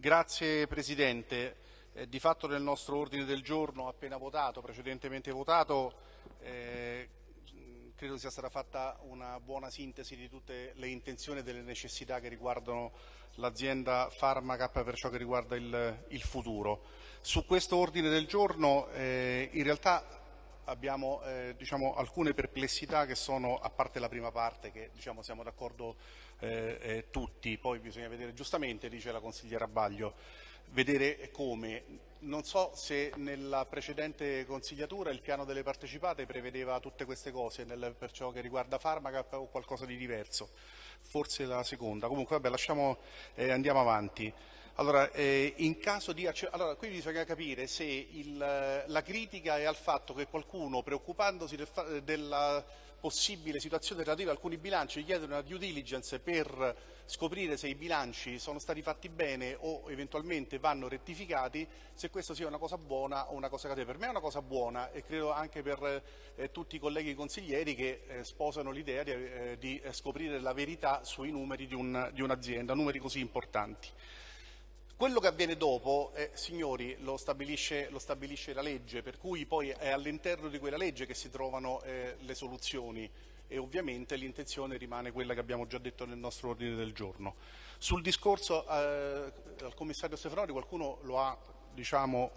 Grazie Presidente. Eh, di fatto nel nostro ordine del giorno appena votato, precedentemente votato, eh, credo sia stata fatta una buona sintesi di tutte le intenzioni e delle necessità che riguardano l'azienda Pharmacap per ciò che riguarda il, il futuro. Su questo ordine del giorno eh, in realtà abbiamo eh, diciamo, alcune perplessità che sono, a parte la prima parte, che diciamo, siamo d'accordo eh, eh, tutti, poi bisogna vedere, giustamente dice la consigliera Baglio, vedere come. Non so se nella precedente consigliatura il piano delle partecipate prevedeva tutte queste cose nel, per ciò che riguarda Farmacap o qualcosa di diverso, forse la seconda. Comunque vabbè, lasciamo, eh, andiamo avanti. Allora, eh, di allora, qui bisogna capire se il, la critica è al fatto che qualcuno, preoccupandosi del della possibile situazione relativa a alcuni bilanci, chiede una due diligence per scoprire se i bilanci sono stati fatti bene o eventualmente vanno rettificati, se questo sia una cosa buona o una cosa cattiva. Per me è una cosa buona e credo anche per eh, tutti i colleghi consiglieri che eh, sposano l'idea di, eh, di, scoprire la verità sui numeri di, un, un'azienda, numeri così importanti. Quello che avviene dopo, eh, signori, lo stabilisce, lo stabilisce, la legge, per cui poi è all'interno di quella legge che si trovano eh, le soluzioni e ovviamente l'intenzione rimane quella che abbiamo già detto nel nostro ordine del giorno. Sul discorso eh, al commissario Stefanori qualcuno lo ha diciamo,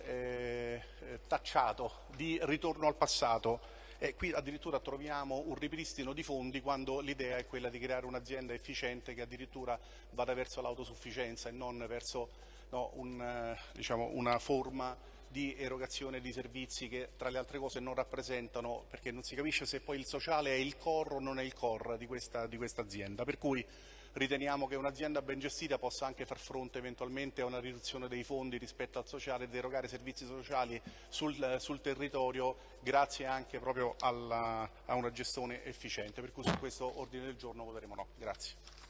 eh, tacciato di ritorno al passato e qui addirittura troviamo un ripristino di fondi quando l'idea è quella di creare un'azienda efficiente che addirittura vada verso l'autosufficienza e non verso no, un, eh, diciamo, una forma di erogazione di servizi che tra le altre cose non rappresentano, perché non si capisce se poi il sociale è il core o non è il core di questa, di questa azienda. Per cui riteniamo che un'azienda ben gestita possa anche far fronte eventualmente a una riduzione dei fondi rispetto al sociale ed erogare servizi sociali sul, sul territorio grazie anche proprio alla, a una gestione efficiente. Per cui su questo ordine del giorno voteremo no. Grazie.